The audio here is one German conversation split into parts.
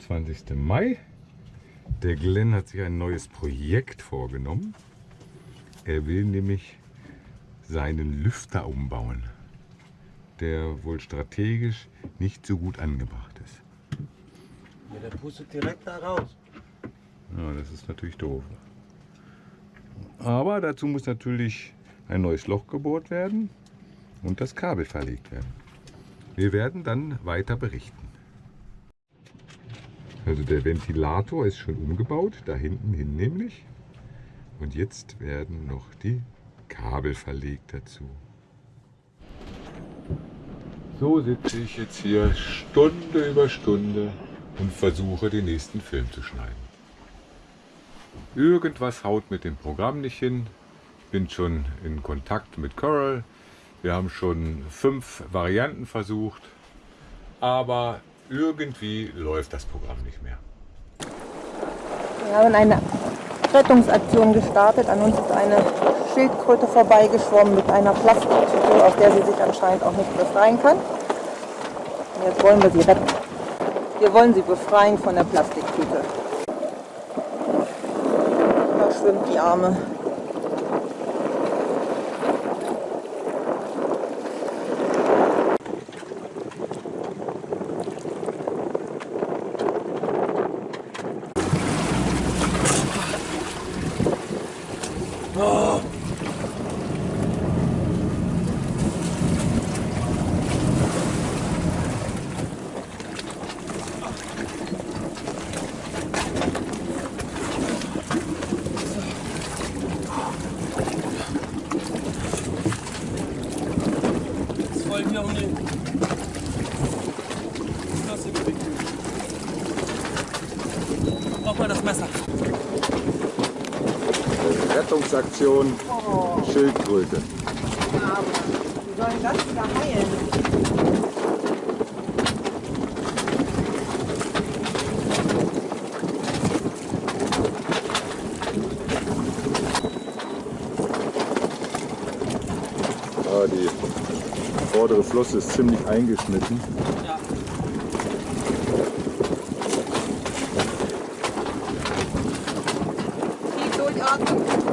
25. Mai. Der Glenn hat sich ein neues Projekt vorgenommen. Er will nämlich seinen Lüfter umbauen, der wohl strategisch nicht so gut angebracht ist. Ja, der pustet direkt da raus. Ja, das ist natürlich doof. Aber dazu muss natürlich ein neues Loch gebohrt werden und das Kabel verlegt werden. Wir werden dann weiter berichten. Also der Ventilator ist schon umgebaut, da hinten hin nämlich. Und jetzt werden noch die Kabel verlegt dazu. So sitze ich jetzt hier Stunde über Stunde und versuche den nächsten Film zu schneiden. Irgendwas haut mit dem Programm nicht hin. Bin schon in Kontakt mit Coral. Wir haben schon fünf Varianten versucht. Aber irgendwie läuft das Programm nicht mehr. Wir haben eine Rettungsaktion gestartet. An uns ist eine Schildkröte vorbeigeschwommen mit einer Plastiktüte, aus der sie sich anscheinend auch nicht befreien kann. Und jetzt wollen wir sie retten. Wir wollen sie befreien von der Plastiktüte. Da schwimmt die Arme. Jetzt wollen wir um den Flosse gewickelt. Brauch mal das Messer. Rettungsaktion Schildkröte. Wie sollen das wieder heilen? Ah, die vordere Flosse ist ziemlich eingeschnitten. Ja. Tief durchatmen.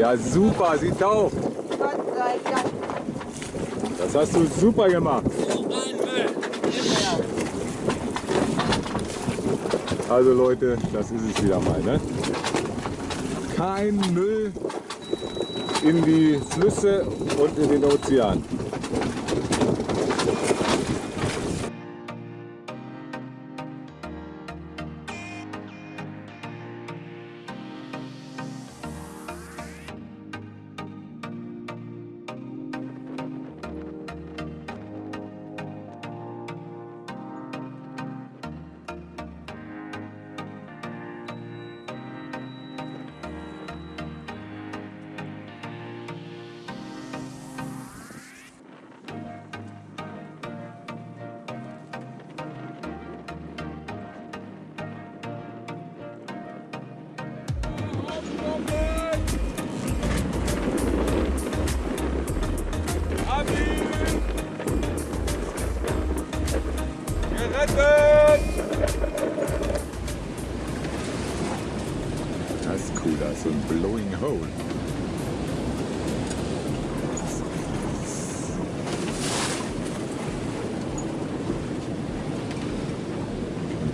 Ja, super, sie taucht. Gott sei Dank. Das hast du super gemacht. Also Leute, das ist es wieder mal. Ne? Kein Müll in die Flüsse und in den Ozean.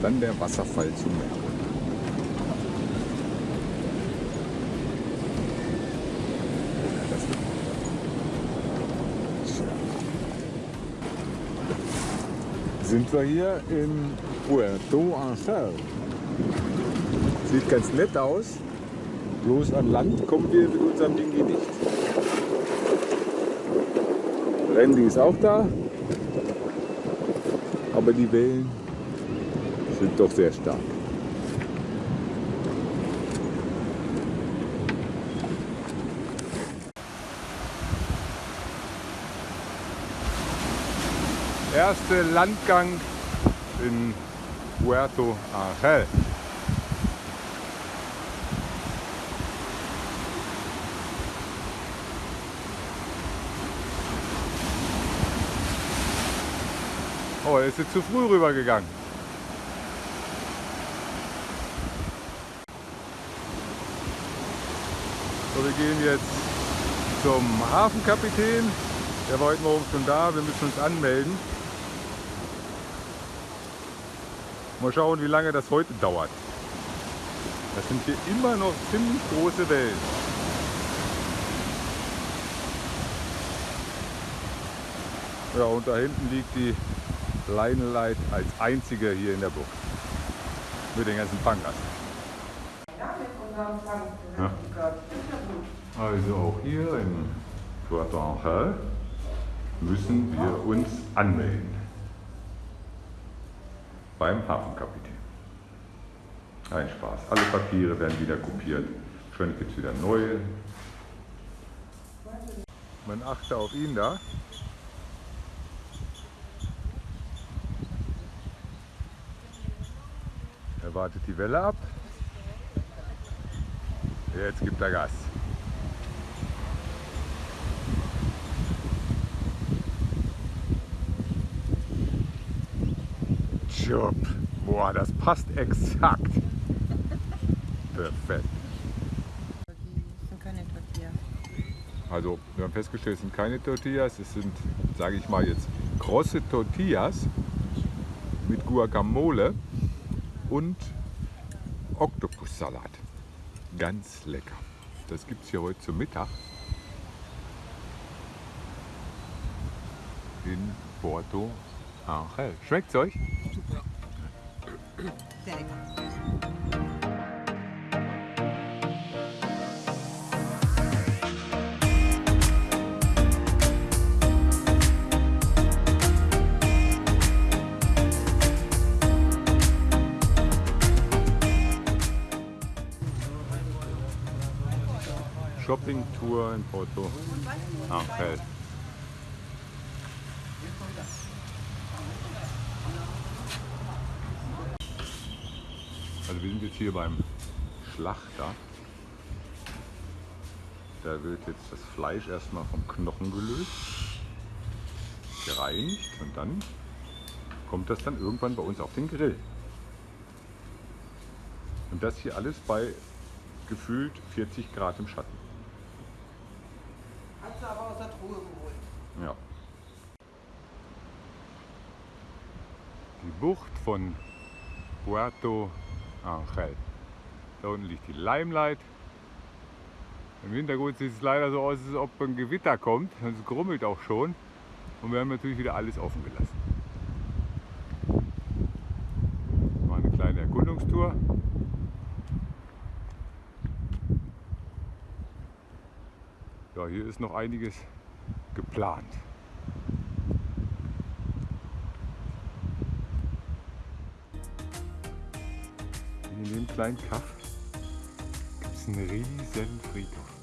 Dann der Wasserfall zum Meer. Das sind wir hier in Puerto Angel. Sieht ganz nett aus. Bloß an Land kommen wir mit unserem Dingi nicht. Randy ist auch da. aber die Wellen sind doch sehr stark. Erster Landgang in Puerto Angel. Oh, er ist jetzt zu früh rübergegangen. Wir gehen jetzt zum Hafenkapitän. Der war heute Morgen schon da. Wir müssen uns anmelden. Mal schauen, wie lange das heute dauert. Das sind hier immer noch ziemlich große Wellen. Ja, und da hinten liegt die Line Light als einzige hier in der Bucht. Mit den ganzen Pangast. Ja. Also auch hier in Puerto Angel müssen wir uns anmelden. Beim Hafenkapitän. Ein Spaß. Alle Papiere werden wieder kopiert. Wahrscheinlich gibt es wieder neue. Man achte auf ihn da. Er wartet die Welle ab. Jetzt gibt er Gas. Job. Boah, das passt exakt. Perfekt. Sind keine Tortillas. Also wir haben festgestellt, es sind keine Tortillas, es sind, sage ich mal jetzt, krosse Tortillas mit Guacamole und Oktopussalat. Ganz lecker. Das gibt es hier heute zum Mittag in Porto Angel. Schmeckt's euch? Sehr lecker. Shopping-Tour in Porto Angel. Also wir sind jetzt hier beim Schlachter. Da wird jetzt das Fleisch erstmal vom Knochen gelöst, gereinigt und dann kommt das dann irgendwann bei uns auf den Grill. Und das hier alles bei gefühlt 40 Grad im Schatten. Hast du aber aus der Truhe geholt. Ja. Die Bucht von Puerto Angel. Da unten liegt die Limelight. Im Hintergrund sieht es leider so aus, als ob ein Gewitter kommt. Es grummelt auch schon. Und wir haben natürlich wieder alles offen gelassen. Mal eine kleine Erkundungstour. Ja, hier ist noch einiges geplant. Kleinen Kaff gibt es einen riesen Friedhof.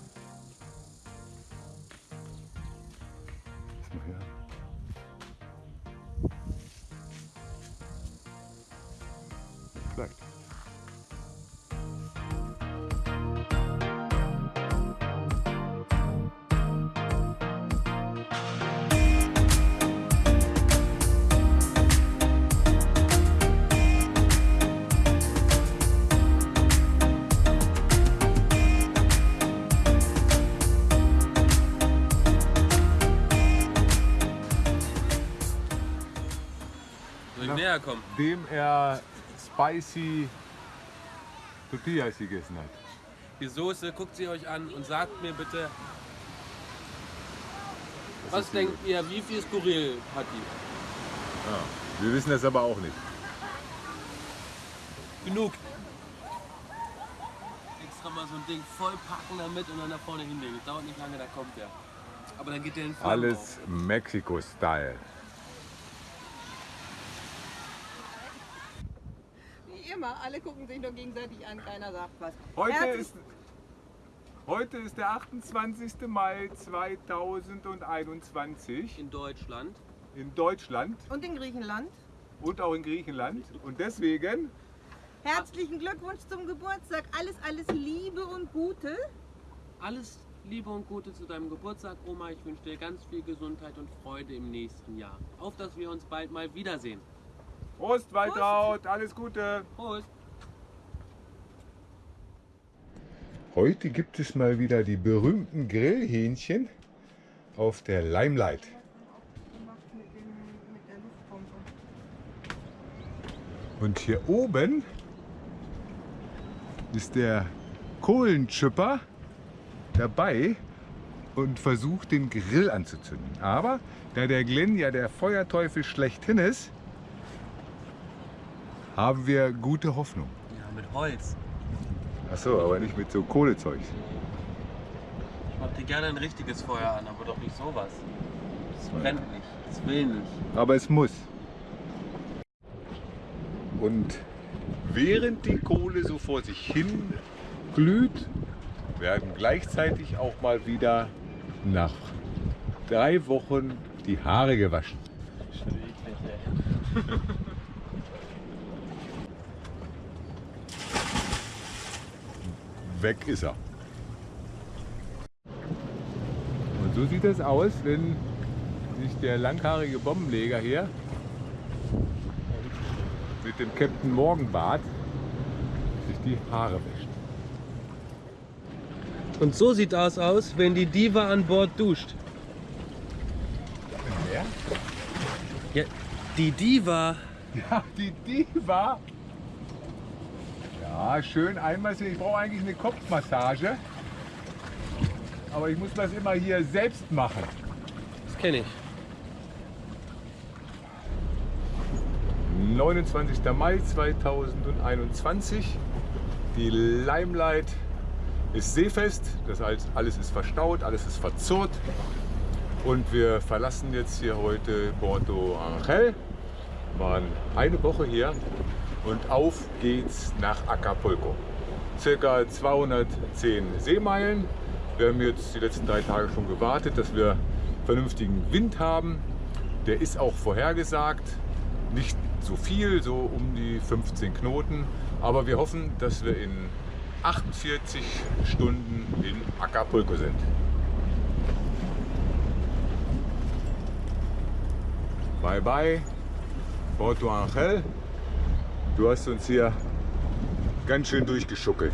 Näher kommen? Dem er spicy Tortillas gegessen hat. Die Soße, guckt sie euch an und sagt mir bitte, was ist die- denkt ihr, wie viel skurril hat die? Ja. Wir wissen das aber auch nicht. Genug. Extra mal so ein Ding voll packen damit und dann da vorne hinlegen. Das dauert nicht lange, da kommt der. Aber dann geht der in Alles Mexiko-Style. auf. Thema. Alle gucken sich nur gegenseitig an, keiner sagt was. Heute Herzlich- ist, heute ist der 28. Mai 2021 In Deutschland. in Deutschland Und in Griechenland. und auch in Griechenland. Und deswegen Herzlichen Glückwunsch zum Geburtstag. Alles, alles Liebe und Gute. Alles Liebe und Gute zu deinem Geburtstag, Oma. Ich wünsche dir ganz viel Gesundheit und Freude im nächsten Jahr. Auf, dass wir uns bald mal wiedersehen. Prost, Waltraud, alles Gute. Prost! Heute gibt es mal wieder die berühmten Grillhähnchen auf der Limelight. Und hier oben ist der Kohlenschipper dabei und versucht den Grill anzuzünden. Aber da der Glenn ja der Feuerteufel schlechthin ist, haben wir gute Hoffnung. Ja, mit Holz. Achso, aber nicht mit so Kohlezeug. Ich mach dir gerne ein richtiges Feuer an, aber doch nicht sowas. Das brennt nicht. Das will nicht. Aber es muss. Und während die Kohle so vor sich hin glüht, werden gleichzeitig auch mal wieder nach drei Wochen die Haare gewaschen. Schon eklig, ey. Weg ist er. Und so sieht es aus, wenn sich der langhaarige Bombenleger hier mit dem Captain Morgenbart sich die Haare wäscht. Und so sieht das aus, wenn die Diva an Bord duscht. Wer? Ja, die Diva. Ja, die Diva. Ja, schön einmassieren. Ich brauche eigentlich eine Kopfmassage. Aber ich muss das immer hier selbst machen. Das kenne ich. 29. Mai 2021. Die Limelight ist seefest. Das heißt, alles ist verstaut, alles ist verzurrt. Und wir verlassen jetzt hier heute Porto Angel. Waren eine Woche hier und auf geht's nach Acapulco. Circa 210 Seemeilen. Wir haben jetzt die letzten drei Tage schon gewartet, dass wir vernünftigen Wind haben. Der ist auch vorhergesagt. Nicht so viel, so um die 15 Knoten. Aber wir hoffen, dass wir in 48 Stunden in Acapulco sind. Bye bye, Porto Angel. Du hast uns hier ganz schön durchgeschuckelt.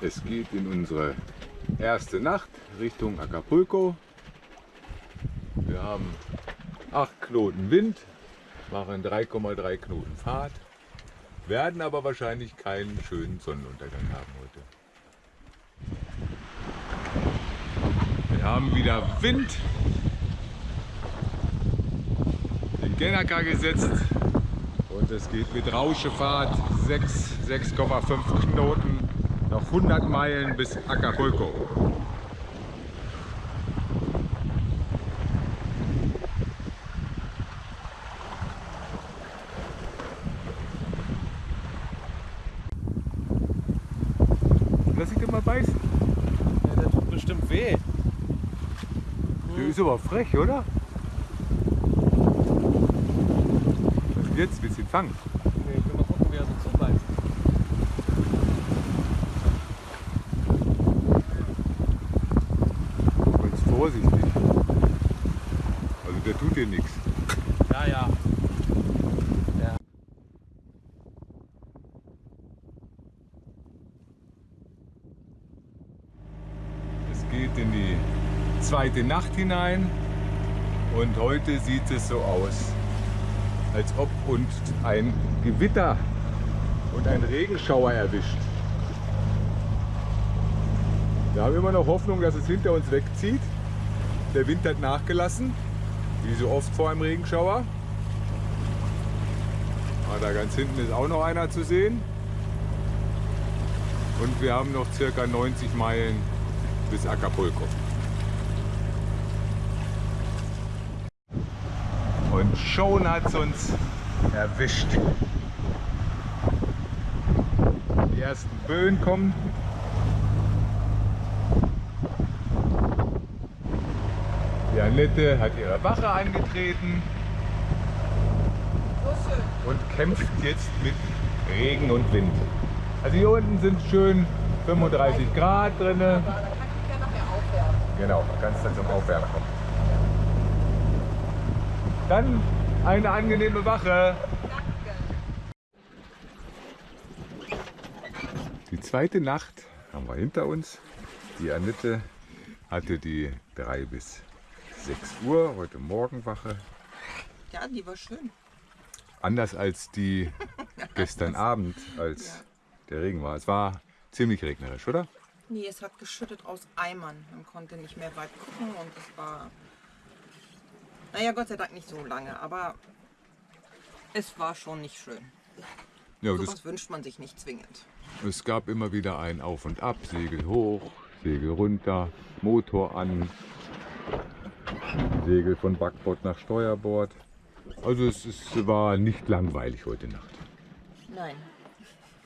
Es geht in unsere erste Nacht Richtung Acapulco. Wir haben 8 Knoten Wind, machen 3,3 Knoten Fahrt, werden aber wahrscheinlich keinen schönen Sonnenuntergang haben heute. Wir haben wieder Wind, Gennaker gesetzt und es geht mit Rauschefahrt 6, 6,5 Knoten noch 100 Meilen bis Acapulco. Lass dich doch mal beißen. Ja, das tut bestimmt weh. Der ist aber frech, oder? Was ist jetzt? Willst du ihn fangen? Nee, ich will mal gucken, wie er so zubeißt. Aber jetzt vorsichtig. Also der tut dir nichts. Ja, ja. ja. Es geht in die zweite Nacht hinein und heute sieht es so aus, als ob uns ein Gewitter und ein Regenschauer erwischt. Wir haben immer noch Hoffnung, dass es hinter uns wegzieht. Der Wind hat nachgelassen, wie so oft vor einem Regenschauer. Ah, da ganz hinten ist auch noch einer zu sehen. Und wir haben noch circa 90 Meilen bis Acapulco. Schon hat es uns erwischt. Die ersten Böen kommen. Die Annette hat ihre Wache angetreten und kämpft jetzt mit Regen und Wind. Also hier unten sind schön 35 Grad drin. Genau, man kann es dann zum Aufwärmen kommen. Dann eine angenehme Wache. Die zweite Nacht haben wir hinter uns. Die Annette hatte die 3 bis 6 Uhr, heute Morgen Wache. Ja, die war schön. Anders als die gestern Abend, als der Regen war. Es war ziemlich regnerisch, oder? Nee, es hat geschüttet aus Eimern. Man konnte nicht mehr weit gucken und es war. Naja, Gott sei Dank nicht so lange, aber es war schon nicht schön. Ja, Sowas wünscht man sich nicht zwingend. Es gab immer wieder ein Auf und Ab, Segel hoch, Segel runter, Motor an, Segel von Backbord nach Steuerbord. Also es, es war nicht langweilig heute Nacht. Nein.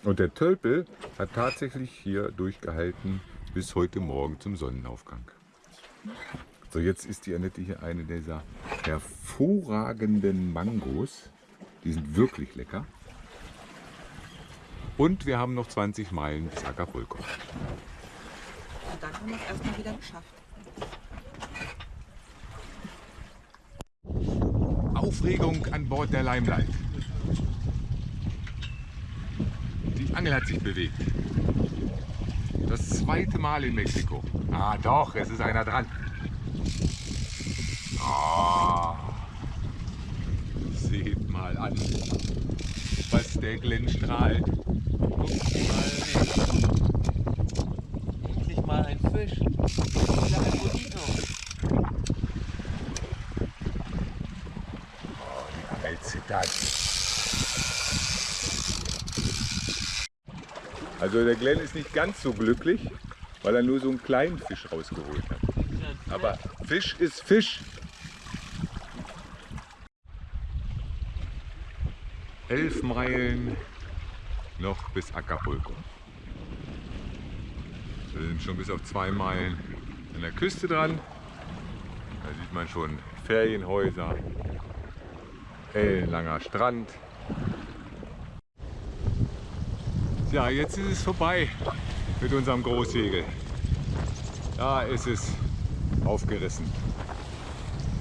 Und der Tölpel hat tatsächlich hier durchgehalten bis heute Morgen zum Sonnenaufgang. So, jetzt ist die Annette hier eine dieser hervorragenden Mangos. Die sind wirklich lecker. Und wir haben noch 20 Meilen bis Acapulco. Und dann haben wir es erstmal wieder geschafft. Aufregung an Bord der Limelight. Die Angel hat sich bewegt. Das zweite Mal in Mexiko. Ah doch, es ist einer dran. Ah, seht mal an, was der Glenn strahlt. Guck mal hin. Endlich mal ein Fisch. Wieder ein Bonito. Angel zittert. Also der Glenn ist nicht ganz so glücklich, weil er nur so einen kleinen Fisch rausgeholt hat. Aber Fisch ist Fisch. Elf Meilen noch bis Acapulco. Wir sind schon bis auf zwei Meilen an der Küste dran. Da sieht man schon Ferienhäuser, ellenlanger Strand. Ja, jetzt ist es vorbei mit unserem Großsegel. Da ist es aufgerissen.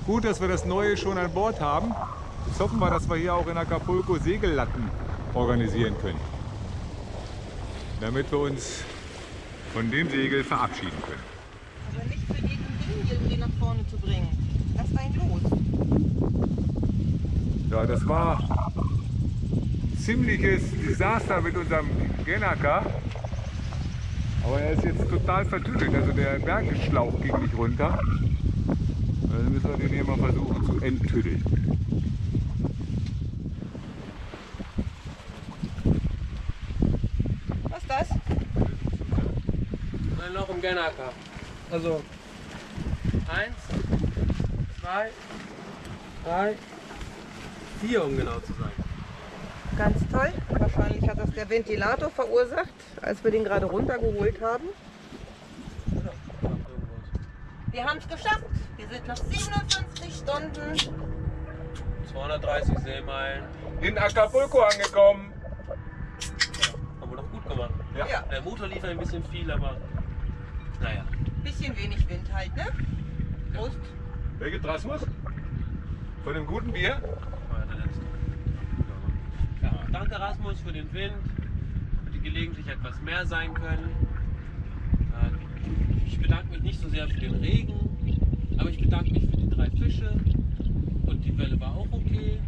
Gut, dass wir das Neue schon an Bord haben. Jetzt hoffen wir, dass wir hier auch in Acapulco Segellatten organisieren können. Damit wir uns von dem Segel verabschieden können. Aber nicht für jeden Ding irgendwie nach vorne zu bringen. Lass einen los. Ja, das war ein ziemliches Desaster mit unserem Genaka. Aber er ist jetzt total vertüdelt. Also der Bergeschlauch ging nicht runter. Also müssen wir den hier mal versuchen zu enttüddeln. Was ist das? Im Genaka. Also eins, zwei, drei, vier, um genau zu sein. Ganz toll. Wahrscheinlich hat das der Ventilator verursacht, als wir den gerade runtergeholt haben. Wir haben es geschafft. Wir sind nach 57 Stunden 230 Seemeilen. In Acapulco angekommen. Haben wir doch gut gemacht. Ja. Ja. Der Motor lief ein bisschen viel, aber naja. Bisschen wenig Wind halt, ne? Prost. Welche Rasmus? Von dem guten Bier? Ja, danke Rasmus für den Wind, für die gelegentlich etwas mehr sein können. Äh, Ich bedanke mich nicht so sehr für den Regen, aber ich bedanke mich für die drei Fische und die Welle war auch okay.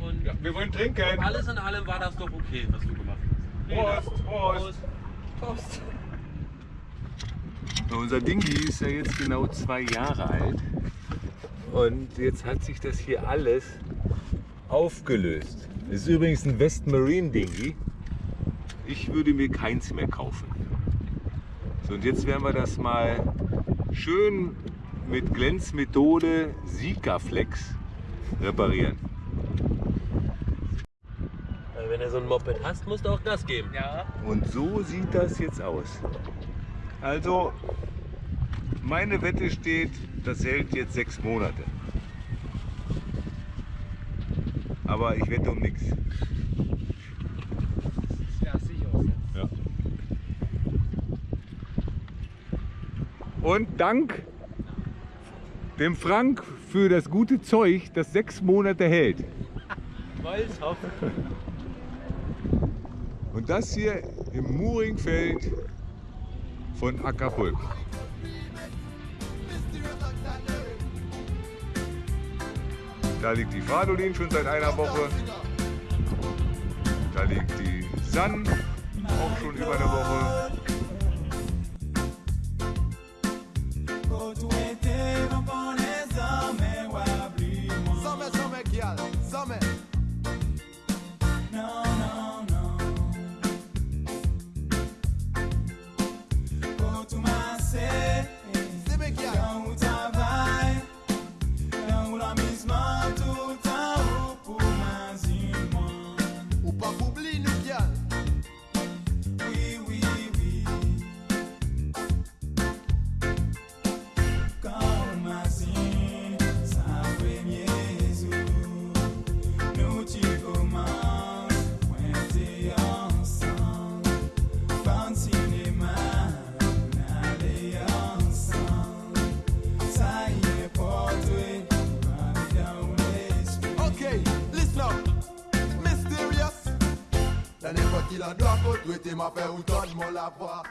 Und Ja, wir wollen trinken. alles in allem war das doch okay, was du gemacht hast. Prost, Prost. Prost. Unser Dingi ist ja jetzt genau zwei Jahre alt. Und jetzt hat sich das hier alles aufgelöst. Das ist übrigens ein West Marine Dingi. Ich würde mir keins mehr kaufen. So, und jetzt werden wir das mal schön mit Glänzmethode Sikaflex reparieren. Wenn du so ein Moped hast, musst du auch Gas geben. Ja. Und so sieht das jetzt aus. Also, meine Wette steht, das hält jetzt sechs Monate. Aber ich wette um nichts. Ja, sicher. Ja. Und dank dem Frank für das gute Zeug, das sechs Monate hält. Und das hier im Muringfeld von Acapulco. Da liegt die Fradolin schon seit einer Woche. Da liegt die San auch schon über eine Woche. Ma fait ou donne-moi la voix.